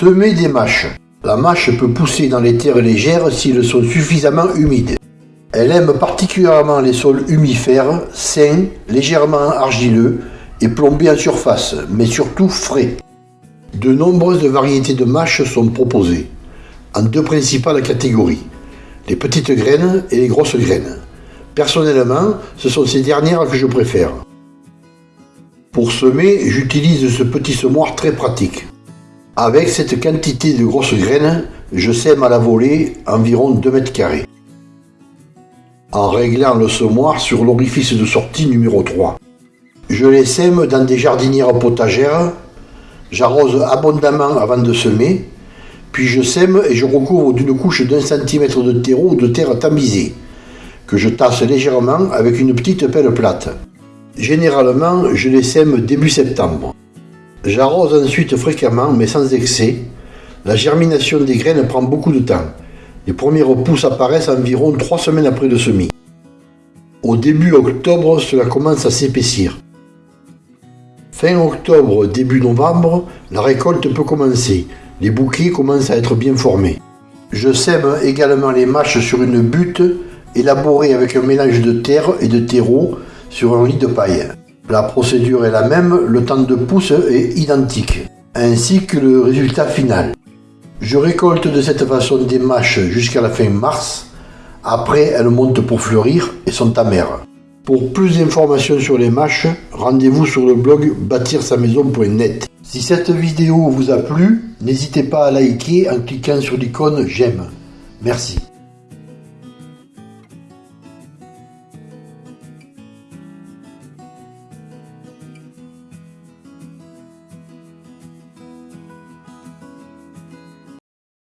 Semer des mâches. La mâche peut pousser dans les terres légères s'ils sont suffisamment humides. Elle aime particulièrement les sols humifères, sains, légèrement argileux et plombés en surface, mais surtout frais. De nombreuses variétés de mâches sont proposées, en deux principales catégories, les petites graines et les grosses graines. Personnellement, ce sont ces dernières que je préfère. Pour semer, j'utilise ce petit semoir très pratique. Avec cette quantité de grosses graines, je sème à la volée environ 2 mètres carrés. En réglant le semoir sur l'orifice de sortie numéro 3. Je les sème dans des jardinières potagères. J'arrose abondamment avant de semer. Puis je sème et je recouvre d'une couche d'un centimètre de terreau ou de terre tamisée, que je tasse légèrement avec une petite pelle plate. Généralement, je les sème début septembre. J'arrose ensuite fréquemment, mais sans excès. La germination des graines prend beaucoup de temps. Les premières pousses apparaissent environ trois semaines après le semis. Au début octobre, cela commence à s'épaissir. Fin octobre, début novembre, la récolte peut commencer. Les bouquets commencent à être bien formés. Je sème également les mâches sur une butte élaborée avec un mélange de terre et de terreau sur un lit de paille. La procédure est la même, le temps de pousse est identique, ainsi que le résultat final. Je récolte de cette façon des mâches jusqu'à la fin mars. Après, elles montent pour fleurir et sont amères. Pour plus d'informations sur les mâches, rendez-vous sur le blog bâtir-sa-maison.net. Si cette vidéo vous a plu, n'hésitez pas à liker en cliquant sur l'icône j'aime. Merci.